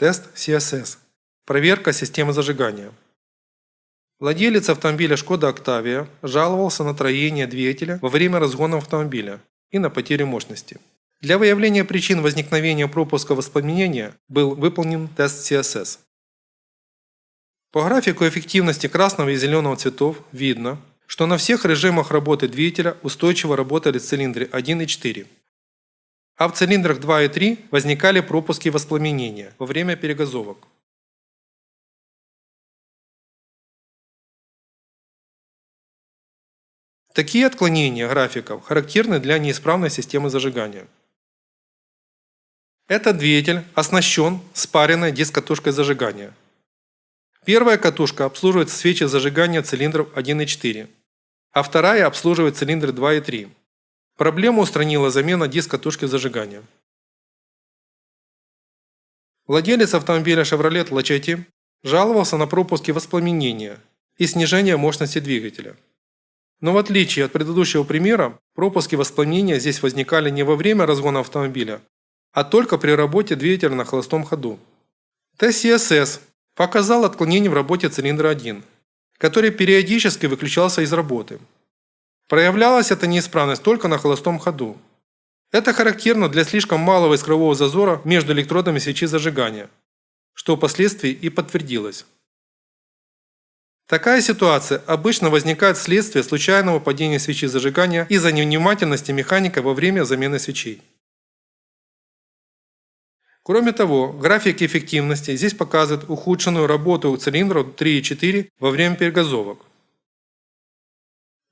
Тест CSS. Проверка системы зажигания. Владелец автомобиля Шкода Octavia жаловался на троение двигателя во время разгона автомобиля и на потерю мощности. Для выявления причин возникновения пропуска воспламенения был выполнен тест CSS. По графику эффективности красного и зеленого цветов видно, что на всех режимах работы двигателя устойчиво работали цилиндры 1 и 4. А в цилиндрах 2 и 3 возникали пропуски воспламенения во время перегазовок. Такие отклонения графиков характерны для неисправной системы зажигания. Этот двигатель оснащен спаренной дискатушкой зажигания. Первая катушка обслуживает свечи зажигания цилиндров 1 и 4, а вторая обслуживает цилиндры 2 и 3. Проблему устранила замена дискатушки зажигания. Владелец автомобиля Chevrolet Lachetti жаловался на пропуски воспламенения и снижение мощности двигателя. Но в отличие от предыдущего примера, пропуски воспламенения здесь возникали не во время разгона автомобиля, а только при работе двигателя на холостом ходу. TCSS показал отклонение в работе цилиндра 1, который периодически выключался из работы. Проявлялась эта неисправность только на холостом ходу. Это характерно для слишком малого искрового зазора между электродами свечи зажигания, что впоследствии и подтвердилось. Такая ситуация обычно возникает вследствие случайного падения свечи зажигания из-за невнимательности механика во время замены свечей. Кроме того, график эффективности здесь показывает ухудшенную работу цилиндров 3 и 4 во время перегазовок.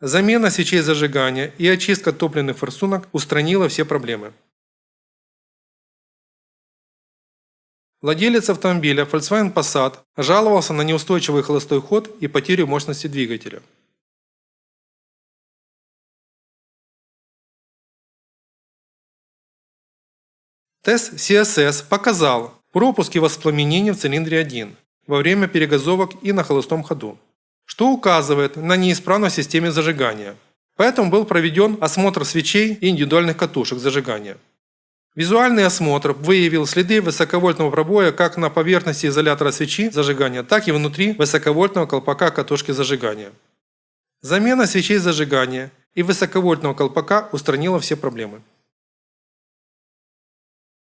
Замена свечей зажигания и очистка топливных форсунок устранила все проблемы. Владелец автомобиля Volkswagen Passat жаловался на неустойчивый холостой ход и потерю мощности двигателя. Тест CSS показал пропуски воспламенения в цилиндре 1 во время перегазовок и на холостом ходу, что указывает на неисправность в системе зажигания. Поэтому был проведен осмотр свечей и индивидуальных катушек зажигания. Визуальный осмотр выявил следы высоковольтного пробоя как на поверхности изолятора свечи зажигания, так и внутри высоковольтного колпака катушки зажигания. Замена свечей зажигания и высоковольтного колпака устранила все проблемы.